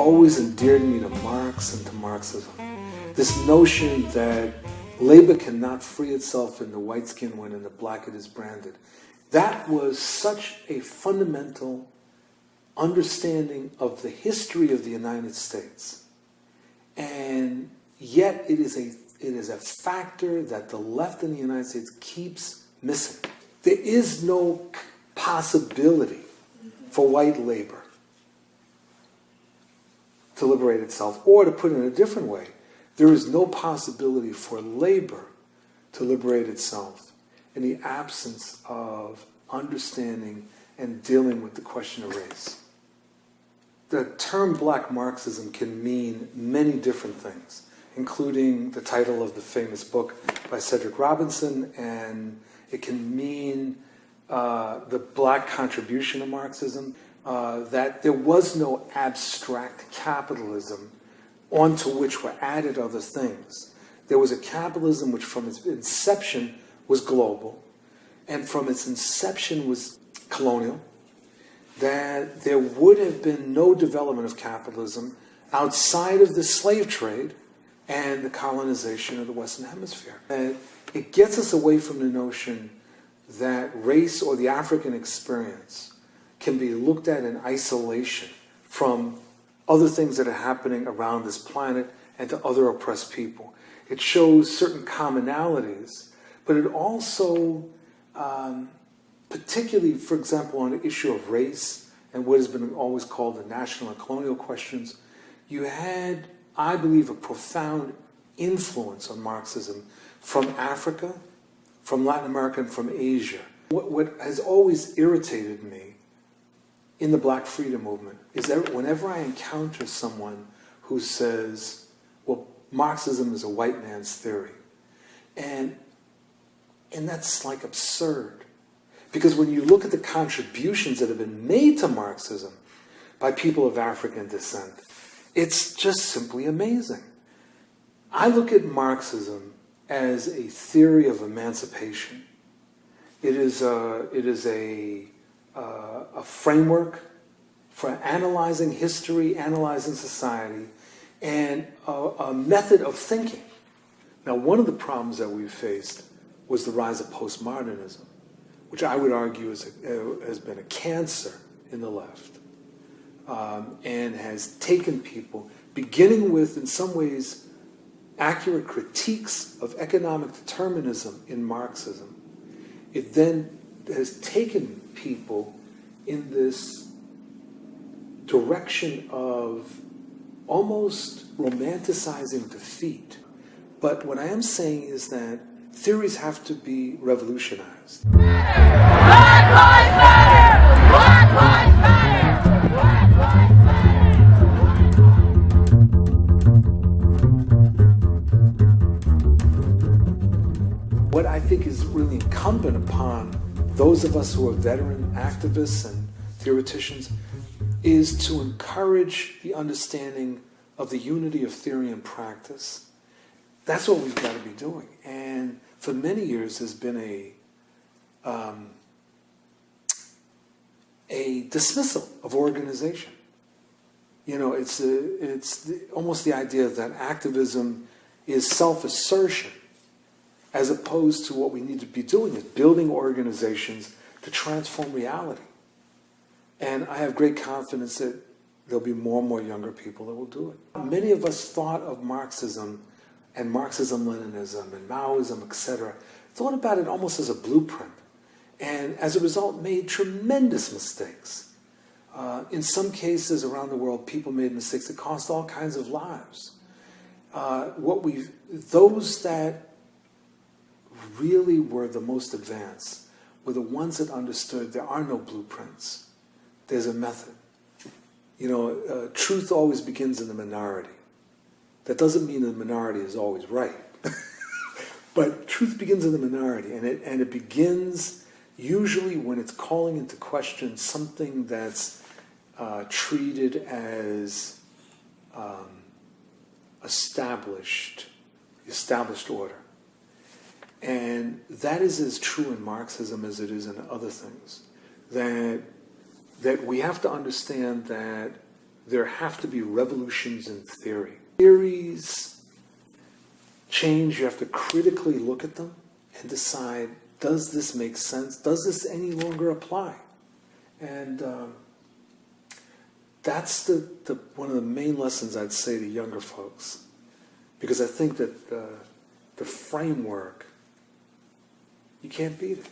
always endeared me to Marx and to Marxism. This notion that labor cannot free itself in the white skin when in the black it is branded. That was such a fundamental understanding of the history of the United States. And yet it is a, it is a factor that the left in the United States keeps missing. There is no possibility for white labor to liberate itself, or to put it in a different way, there is no possibility for labor to liberate itself in the absence of understanding and dealing with the question of race. The term black Marxism can mean many different things, including the title of the famous book by Cedric Robinson, and it can mean uh, the black contribution of Marxism, uh, that there was no abstract capitalism onto which were added other things. There was a capitalism which from its inception was global, and from its inception was colonial, that there would have been no development of capitalism outside of the slave trade and the colonization of the Western Hemisphere. And it gets us away from the notion that race or the African experience can be looked at in isolation from other things that are happening around this planet and to other oppressed people. It shows certain commonalities, but it also, um, particularly, for example, on the issue of race and what has been always called the national and colonial questions, you had, I believe, a profound influence on Marxism from Africa, from Latin America, and from Asia. What, what has always irritated me in the black freedom movement is that whenever I encounter someone who says, well, Marxism is a white man's theory, and, and that's like absurd. Because when you look at the contributions that have been made to Marxism by people of African descent, it's just simply amazing. I look at Marxism as a theory of emancipation. It is a, it is a uh, a framework for analyzing history, analyzing society, and a, a method of thinking. Now, one of the problems that we've faced was the rise of postmodernism, which I would argue is a, has been a cancer in the left um, and has taken people, beginning with, in some ways, accurate critiques of economic determinism in Marxism. It then has taken people in this direction of almost romanticizing defeat. But what I am saying is that theories have to be revolutionized. Black Lives Matter! Black Lives Matter! What I think is really incumbent upon those of us who are veteran activists and theoreticians is to encourage the understanding of the unity of theory and practice. That's what we've got to be doing. And for many years, there's been a um, a dismissal of organization. You know, it's a, it's the, almost the idea that activism is self-assertion as opposed to what we need to be doing is building organizations to transform reality. And I have great confidence that there'll be more and more younger people that will do it. Many of us thought of Marxism and Marxism-Leninism and Maoism, etc., thought about it almost as a blueprint. And as a result, made tremendous mistakes. Uh, in some cases around the world, people made mistakes that cost all kinds of lives. Uh, what we, those that really were the most advanced were the ones that understood there are no blueprints. There's a method. You know, uh, truth always begins in the minority. That doesn't mean the minority is always right. but truth begins in the minority, and it, and it begins usually when it's calling into question something that's uh, treated as um, established, established order. And that is as true in Marxism as it is in other things. That, that we have to understand that there have to be revolutions in theory. Theories change, you have to critically look at them and decide, does this make sense? Does this any longer apply? And um, that's the, the, one of the main lessons I'd say to younger folks. Because I think that the framework, you can't beat it.